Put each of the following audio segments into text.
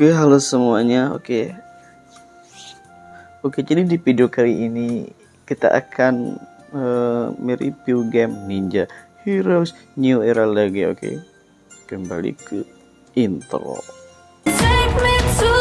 Oke, halo semuanya. Oke. Oke, jadi di video kali ini kita akan uh, mereview game Ninja Heroes New Era lagi, oke. Kembali ke intro. Take me to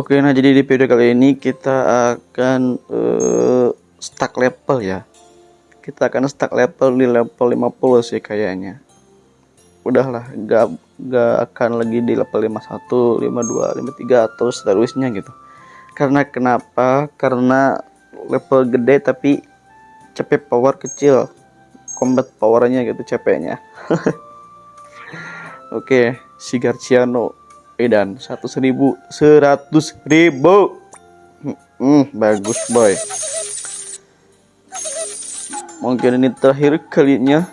Oke, nah jadi di video kali ini kita akan uh, stack level ya. Kita akan stack level di level 50 sih kayaknya. Udahlah, gak, gak akan lagi di level 51, 52, 53 atau seterusnya gitu. Karena kenapa? Karena level gede tapi CP power kecil. Combat powernya gitu CP-nya. Oke, si Garciano Edan satu seribu seratus ribu. Hmm, bagus boy. Mungkin ini terakhir kalinya.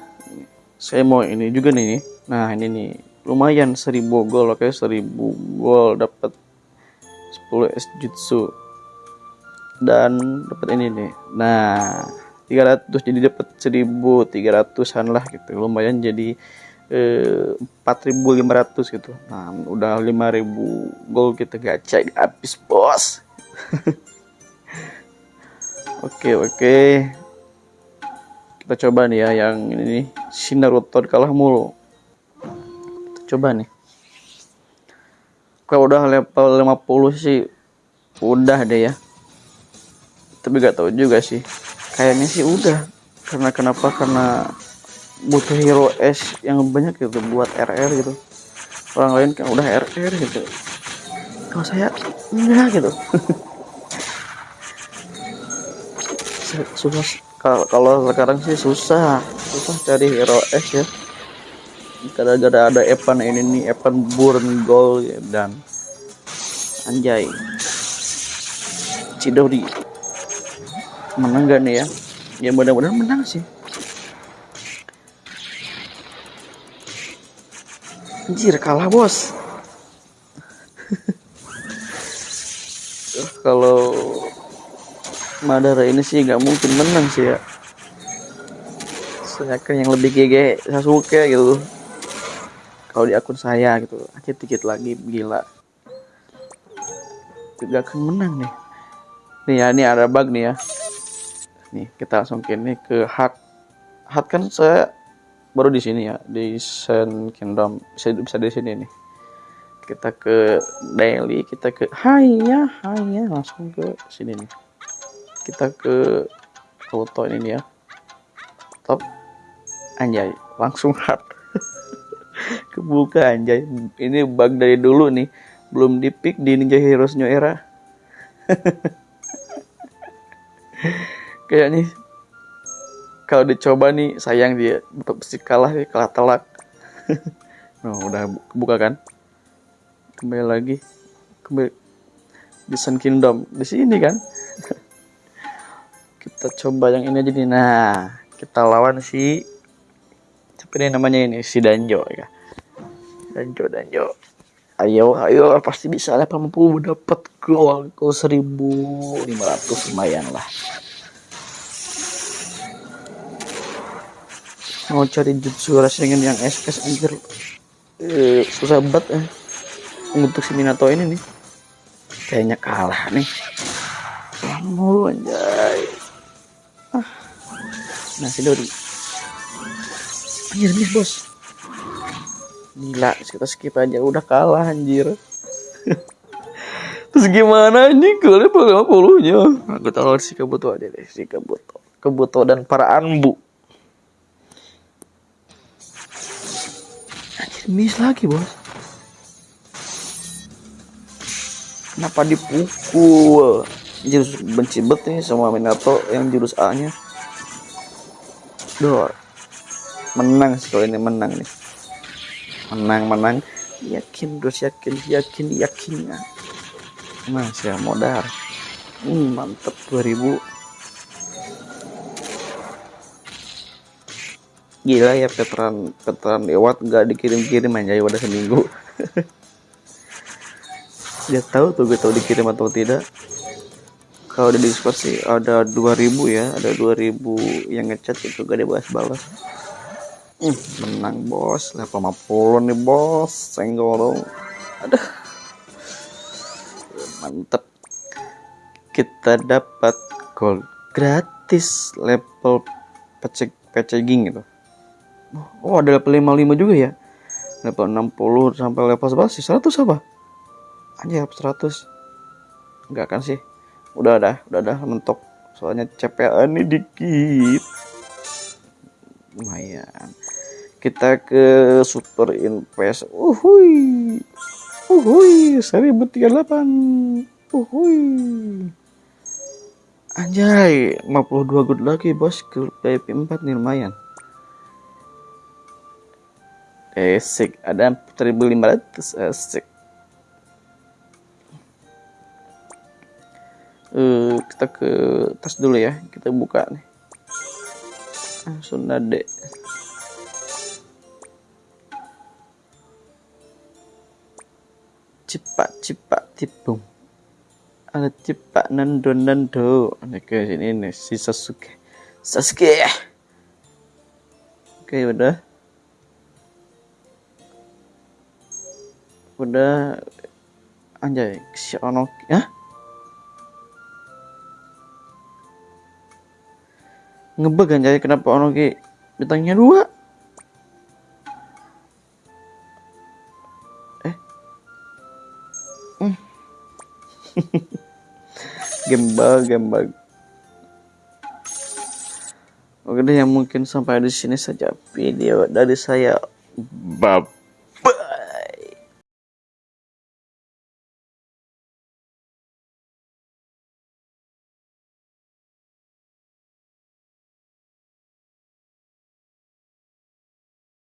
Saya mau ini juga nih nah ini nih. Lumayan seribu gol oke. Seribu gol dapat 10 es jutsu. Dan dapat ini nih. Nah 300 jadi dapat 1300an lah gitu. Lumayan jadi eh, 4.500 gitu. Nah, udah 5.000 gol kita gacha habis, Bos. oke, oke. Kita coba nih ya yang ini nih, si Naruto kalah mulu. Kita coba nih. Kalau udah level 50 sih udah deh ya. Tapi gak tahu juga sih. Kayaknya sih udah. Karena kenapa? Karena butuh hero S yang banyak gitu buat RR gitu. Orang lain kan udah RR gitu. Kalau saya enggak gitu. Susah kalau sekarang sih susah. Susah cari hero S ya. Gara-gara ada Evan ini nih Evan Burn Gold ya, dan Anjay. Cidori. Menang gak nih ya? Ya mudah-mudahan menang sih Anjir kalah bos. Kalau Madara ini sih nggak mungkin menang sih ya. Saya kan yang lebih GG Sasuke gitu. Kalau di akun saya gitu Dikit-dikit lagi gila. Gak akan menang nih. Nih ya ini ada bug nih ya. Nih kita langsung ke ini ke hard Hard kan saya baru di sini ya di Sun Kingdom. Bisa bisa di sini nih. Kita ke daily kita ke haya haya langsung ke sini nih. Kita ke foto ini nih ya top. Anjay langsung hard. Kebuka anjay. Ini bug dari dulu nih. Belum di pick di Ninja Heroes New Era. Kayaknya kalau dicoba nih sayang dia. Pasti kalah ya kalah telak. Nah udah buka kan? Kembali lagi. Kembali. Di Sun Kingdom. Di sini kan? Kita coba yang ini aja nih. Nah kita lawan si siapa nih namanya ini? Si Danjo ya. Danjo Danjo. Ayo ayo pasti bisa lah. 80 dapat gol. Gol 1500 lumayan lah mau cari jutsu rasengan yang SS anjir. Eh, susah banget eh. untuk si Minato ini nih. Kayaknya kalah nih. Mulu anjay. Ah. nah si Dori. Anjir miss bos. Gila kita skip aja. Udah kalah anjir. Terus gimana nih level 50 nya aku tahu si aja deh si Kabuto. Kabuto dan para Anbu miss lagi bos. Kenapa dipukul? Jurus benci bet nih sama Minato yang jurus A nya Duh, menang sih kalau ini menang nih. Menang menang. Yakin terus yakin yakin yakin. Masih modal. Hmm, mantep 2000 gila ya veteran veteran lewat nggak dikirim-kirim aja udah seminggu. Dia tahu tuh gue tahu dikirim atau tidak. Kalau di Discord sih ada 2000 ya ada 2000 yang ngechat itu gak dibalas-balas. Hmm, menang bos. Level 50 nih bos. Senggol dong. Aduh. Mantep. Kita dapat gold gratis level pecek peceging gitu oh ada level 55 juga ya? Level 60 sampai level 11 sih 100 apa? Aja 100 enggak kan sih? Udah dah udah dah mentok. Soalnya CPA ini dikit. Lumayan. Kita ke super invest. Uhui uhui 1038 uhui anjay 52 good lagi bos. Ke VIP 4 nih lumayan asik ada 1500 asik Eh, kita ke tas dulu ya. Kita buka nih. Ah, Sunade cepat cepat tipung ada cepat nando nando. Ini ke sini nih si Sasuke. Sasuke. Oke udah udah anjay si ono ya ngebug anjay kenapa ono ki bintangnya dua eh Hmm. gembal gembal Oke deh yang mungkin sampai di sini saja video dari saya. Bye